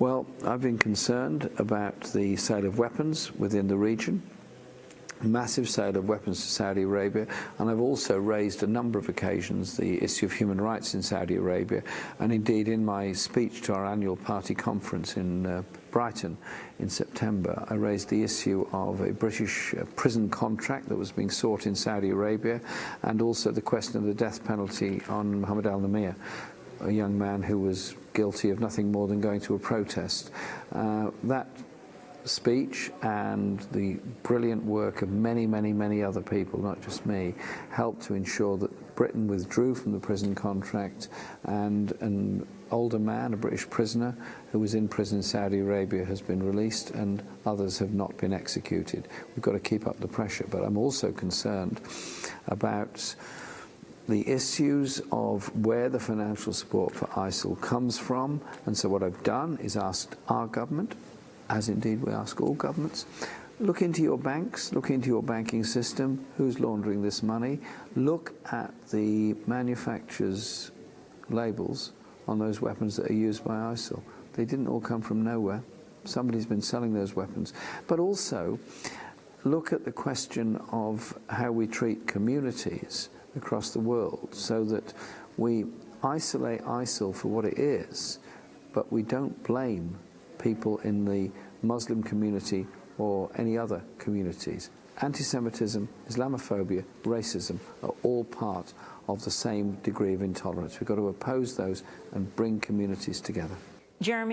Well, I've been concerned about the sale of weapons within the region, massive sale of weapons to Saudi Arabia, and I've also raised a number of occasions the issue of human rights in Saudi Arabia, and indeed in my speech to our annual party conference in uh, Brighton in September, I raised the issue of a British uh, prison contract that was being sought in Saudi Arabia, and also the question of the death penalty on Mohammed al-Nimr a young man who was guilty of nothing more than going to a protest. Uh, that speech and the brilliant work of many, many, many other people, not just me, helped to ensure that Britain withdrew from the prison contract and an older man, a British prisoner who was in prison in Saudi Arabia has been released and others have not been executed. We've got to keep up the pressure, but I'm also concerned about the issues of where the financial support for ISIL comes from. And so what I've done is asked our government, as indeed we ask all governments, look into your banks, look into your banking system, who's laundering this money, look at the manufacturers' labels on those weapons that are used by ISIL. They didn't all come from nowhere. Somebody's been selling those weapons. But also, look at the question of how we treat communities across the world so that we isolate ISIL for what it is, but we don't blame people in the Muslim community or any other communities. Anti-Semitism, Islamophobia, racism are all part of the same degree of intolerance. We've got to oppose those and bring communities together. Jeremy